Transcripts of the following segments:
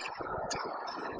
Thank you.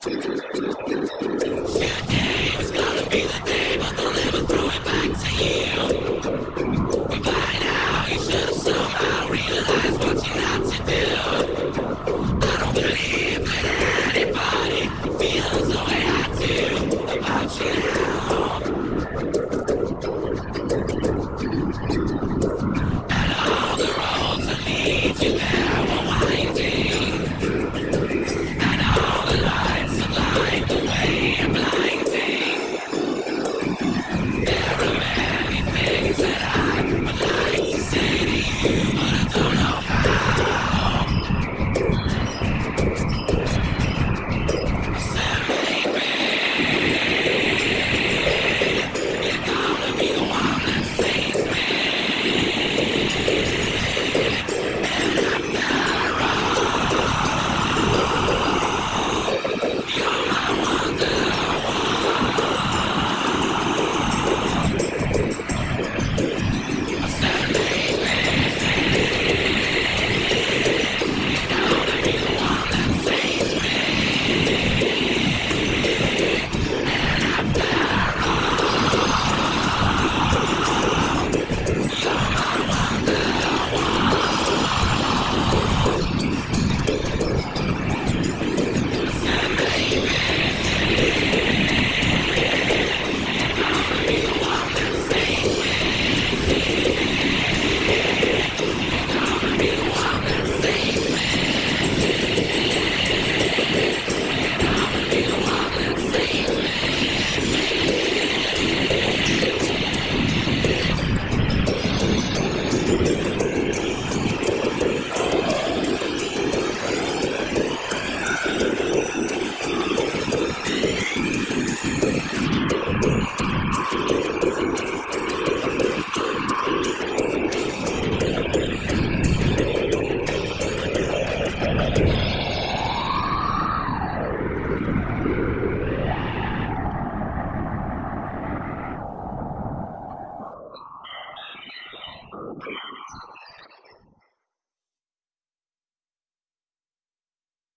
Today gonna be the day, but they'll never throw it back to you. By now, you should somehow what you're not to do. I don't believe that anybody feels the way I do. Yeah.